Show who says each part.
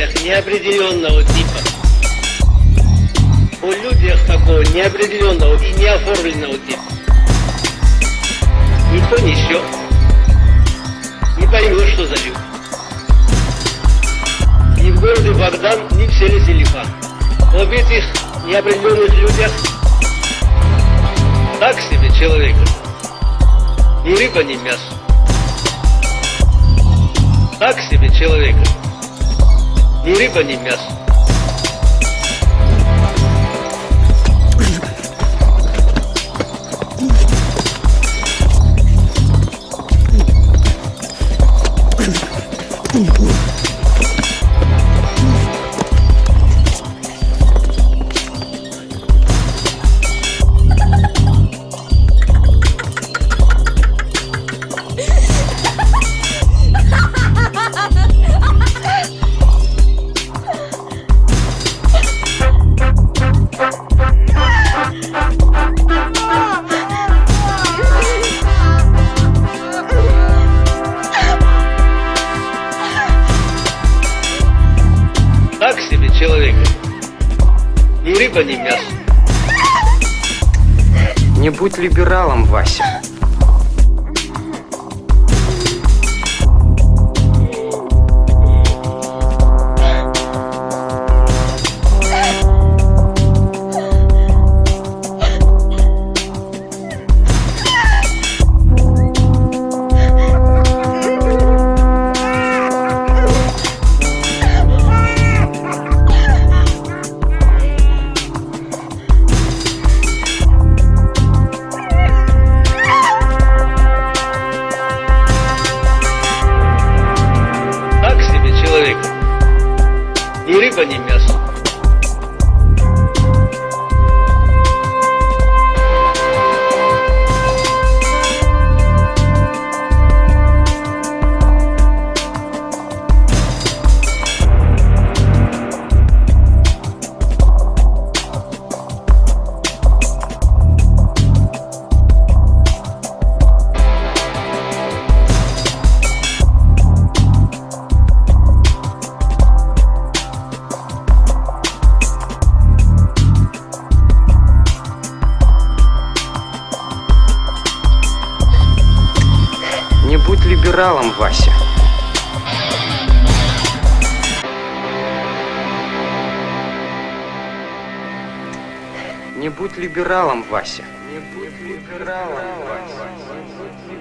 Speaker 1: людях неопределенного типа. О людях такого неопределенного и неоформленного типа. Никто не счет, не поймет, что за люди. Ни в городе Богдан, ни в селе Селифан. Об этих неопределенных людях так себе человека. Ни рыба, ни мясо. Так себе человека. Ни рыба, ни мясо. Так Ни рыба, ни мясо.
Speaker 2: Не будь либералом, Вася.
Speaker 1: Ни рыба, ни мясо.
Speaker 2: Не либералом, Вася. Не будь либералом, Вася. Не будь либералом, Вася.